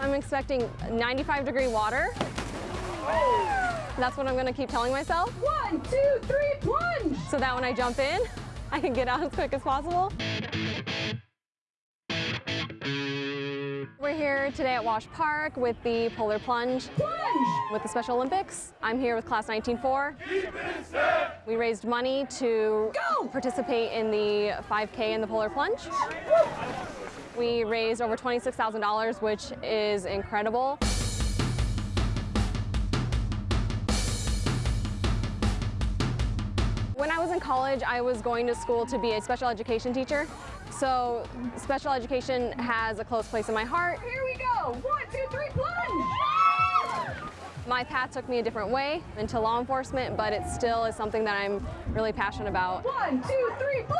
I'm expecting 95 degree water. That's what I'm gonna keep telling myself. One, two, three, plunge! So that when I jump in, I can get out as quick as possible. We're here today at Wash Park with the Polar Plunge. Plunge! With the Special Olympics. I'm here with Class 19-4. We raised money to Go! participate in the 5K and the Polar Plunge. We raised over $26,000, which is incredible. When I was in college, I was going to school to be a special education teacher. So special education has a close place in my heart. Here we go! One, two, three, plunge! My path took me a different way into law enforcement, but it still is something that I'm really passionate about. One, two, three, plunge!